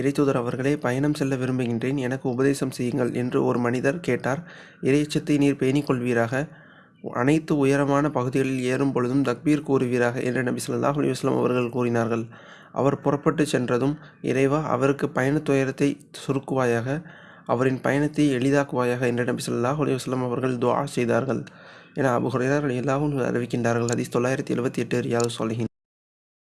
இறைத்தூதர் அவர்களே பயணம் செல்ல விரும்புகின்றேன். எனக்கு உபதேசம் செய்யுங்கள் என்று ஒரு மனிதர் கேட்டார். இறையச்சத்தை நீர் பேணிக்கொள்வீராக? அனைத்து உயரமான பகுதிகளில் ஏறும் பொழுதும் தக்பீர் கூறுவீராக? என்று நபி சொல்லாஹ் அலைஹி அவர்கள் கூறினார்கள். அவர் புறப்பட்டுச் சென்றதும் இறைவா அவருக்கு பயண துயரத்தை சுருக்குவாயாக? அவரின் பயணத்தை எளிதாக்குவாயாக? என்று நபி சொல்லாஹ் அலைஹி அவர்கள் துவா செய்தார்கள். என அபூ எல்லாவும் அறிவிக்கின்றார்கள். ஹதீஸ் தொள்ளாயிரத்தி எழுபத்தி எட்டு ரியாதுஸ் சாலிஹீன்.